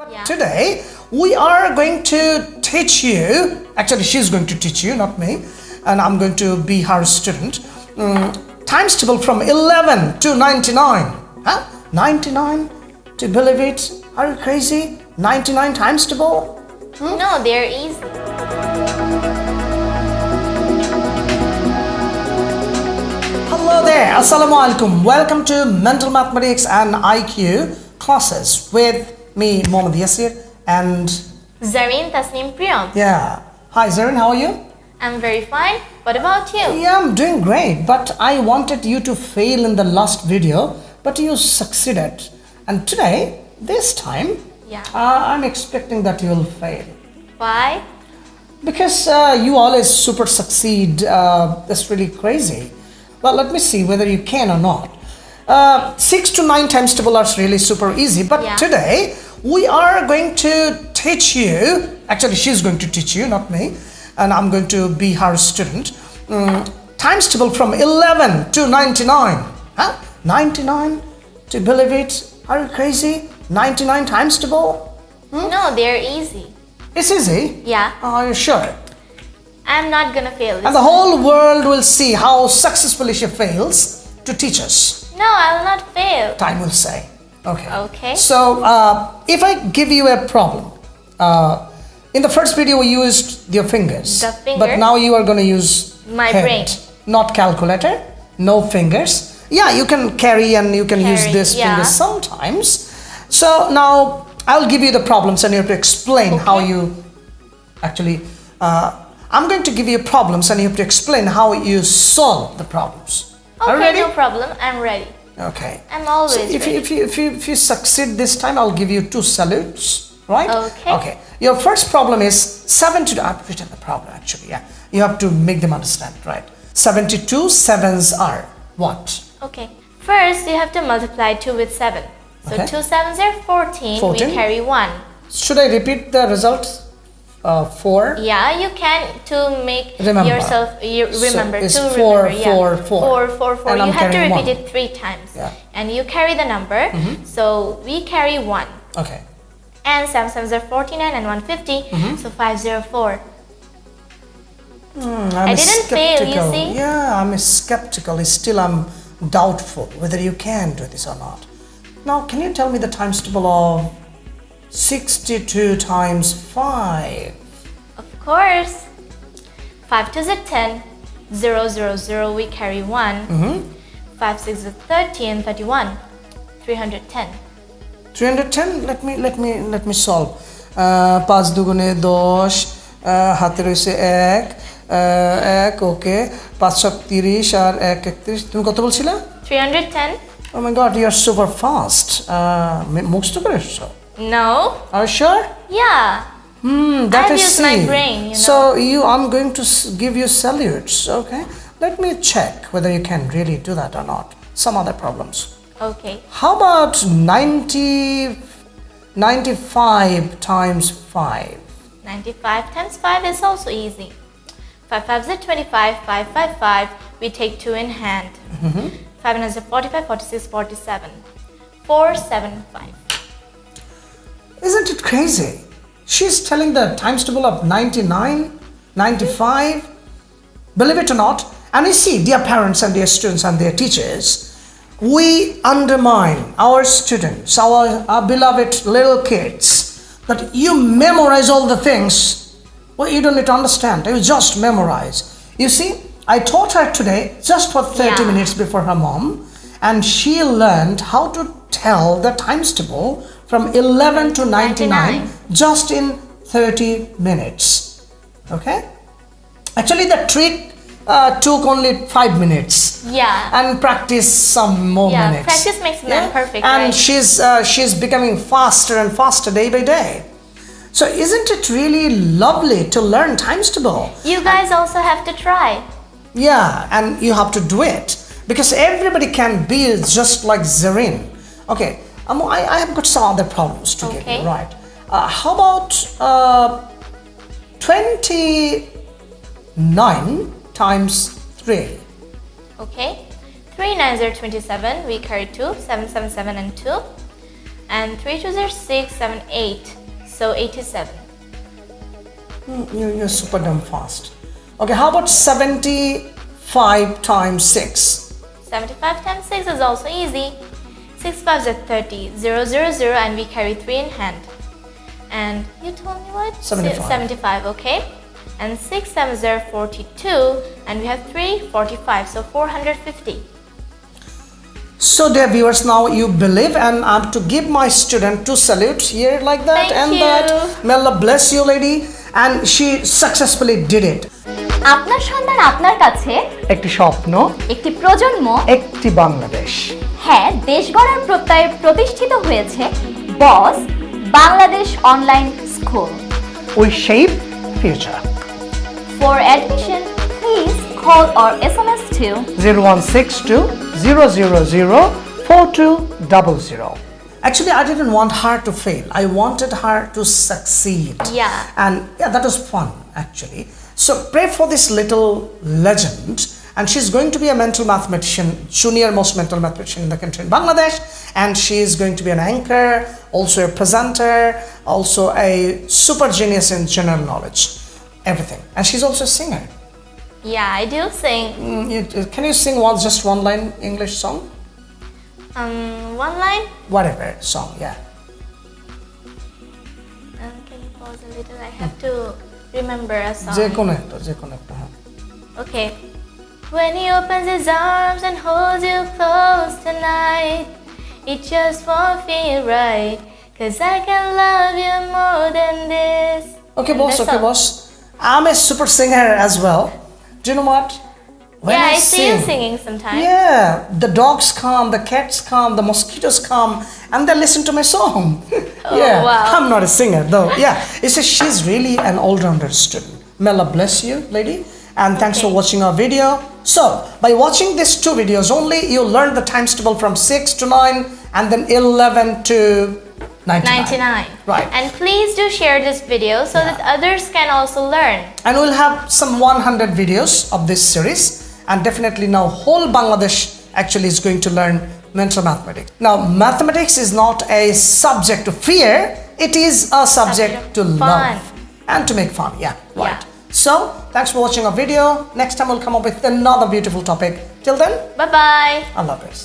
But Yeah. today we are going to teach you, actually she's going to teach you, not me, and I'm going to be her student. Mm, times table from 11 to 99. Huh? 99? To believe it? Are you crazy? 99 times table? No, they're easy. Hello there, Assalamu alaikum. Welcome to Mental Mathematics and IQ classes with me, Mohammad Yasir, and Zareen Tasneem Priyam. yeah. Hi Zarin, how are you? I'm very fine. What about you? Yeah, I'm doing great, but I wanted you to fail in the last video, but you succeeded. And today, this time, Yeah. uh, I'm expecting that you will fail. Why? Because uh, you always super succeed. Uh, that's really crazy. Well, let me see whether you can or not. Uh, six to nine times table are really super easy, but Yeah. today we are going to teach you. Actually, she's going to teach you, not me, and I'm going to be her student. Mm, times table from 11 to 99. Huh? 99? To believe it? Are you crazy? 99 times table? No, they're easy. It's easy. Yeah, Are you sure? I'm not gonna fail And the whole world will see how successfully she fails to teach us. No, I'll not fail. Time will say. Okay. Okay. So, uh, if I give you a problem, uh, in the first video we used your fingers. The But now you are going to use My head, brain. not calculator, no fingers. Yeah, you can carry and you can use this yeah. fingers sometimes. So now I'll give you the problems and you have to explain how you actually. Uh, I'm going to give you problems and you have to explain how you solve the problems. Are Okay, ready? no problem. I'm ready. Okay. I'm always So if ready. you, if, you, if, you, if you succeed this time, I'll give you two salutes, right? Okay. Okay. Your first problem is 70. I've written the problem actually, yeah. You have to make them understand, right? 72 sevens are what? Okay. First, you have to multiply 2 with 7. So Okay. 2 sevens are 14. 14. We carry 1. Should I repeat the results? Uh, 4? Yeah, you can to make Remember. yourself you remember it's to four, remember. Yeah. four, four. Four, four, four. You I'm have to repeat one. it three times. Yeah. And you carry the number. So we carry one. Okay. And sevens are 49 and 150. Mm-hmm. So 504. Hmm, I'm didn't fail, you see? Yeah, I'm skeptical. Still, I'm doubtful whether you can do this or not. Now, can you tell me the times table of 62 times 5? Of course. 5 twos are 10. 0, 0, 0. We carry one. Mm-hmm. 5 6 is 30 and 31. 310. 310 let me let me let me solve পাঁচ দুগুণে দশ হাতে রয়েছে এক এক ওকে পাঁচ সব তিরিশ আর এক একত্রিশ তুমি কত বলছিলে 310? ও my god you are super fast মুখস্থ করে এসছো No. Are you sure? Yeah. Hmm, that I've is used my brain. You know? So you, I'm going to give you salutes. Okay. Let me check whether you can really do that or not. Some other problems. Okay. How about 90, 95 times 5? 95 times 5 is also easy. 5 5 is 25, 5 5 5, we take 2 in hand. Mm -hmm. 5 is 45, 46, 47. 4 7 5. Isn't it crazy? She's telling the times table of 99, 95. Believe it or not, and you see, dear parents and dear students and their teachers, we undermine our students, our, our beloved little kids, that you memorize all the things. Well, you don't need to understand, you just memorize. You see, I taught her today just for 30 Yeah. minutes before her mom, and she learned how to tell the times table from 11 to 99 99. just in 30 minutes. Okay? Actually, the trick uh, took only five minutes. Yeah. And practice some more Yeah, minutes. practice makes man perfect, And right? she's uh, she's becoming faster and faster day by day. So isn't it really lovely to learn times table? You guys also have to try. Yeah, and you have to do it because everybody can be just like Zarin. Okay, um, I, I have got some other problems to give you, right? Uh, how about uh, 29 times 3? Okay. 3 9s are 27. We carry 2. 7 7 7 and 2. And 3 twos are 6, 7, 8. So 87. You, you're super dumb fast. Okay, how about 75 times 6? 75 times 6 is also easy. 6 fives are 30, 0, 0, 0, and we carry 3 in hand. And you told me what? 75. 75, okay. And 6 sevens are 42, and we have 3, 45, so 450. So, dear viewers, now you believe, and I'm to give my student two salutes here like that Thank and you. that. May Allah bless you, lady. And she successfully did it. আপনার সন্তান আপনার কাছে একটি স্বপ্ন একটি প্রজন্ম একটি বাংলাদেশ হ্যাঁ দেশ গড়ার প্রত্যয়ে প্রতিষ্ঠিত হয়েছে boss Bangladesh online school we shape future for admission please call or S M S two zero one six two zero zero zero four two double zero Actually, I didn't want her to fail. I wanted her to succeed. Yeah. And yeah, that was fun actually. So pray for this little legend. And she's going to be a mental mathematician, junior most mental mathematician in the country in Bangladesh. And she is going to be an anchor, also a presenter, also a super genius in general knowledge, everything. And she's also a singer. Yeah, I do sing. Mm, Can you sing one just one line English song? Um, one line. Whatever song, yeah. Um, can you pause a little? I have to remember a song. যে কোনো একটা যে কোনো একটা হ্যাঁ Okay. When he opens his arms and holds you close tonight, it just won't feel right. Cause I can love you more than this. Okay, And boss. that's Okay, all. boss. I'm a super singer as well. Do you know what? When yeah, I, see you singing sometimes. Yeah, the dogs come, the cats come, the mosquitoes come, and they listen to my song. Oh, yeah, Oh, wow. I'm not a singer though. Yeah, it's a, she's really an all-rounder student. May Allah bless you, lady, and thanks for watching our video. So, by watching these two videos only, you learn the times table from six to nine, and then eleven to ninety-nine. 99. Right. And please do share this video so that others can also learn. and we'll have some 100 videos of this series and definitely now whole bangladesh actually is going to learn mental mathematics. Now mathematics is not a subject to fear. It is a subject Subject to fun. love and to make fun. Yeah right. Yeah. so thanks for watching our video. Next time we'll come up with another beautiful topic. Till then Bye bye. allah bless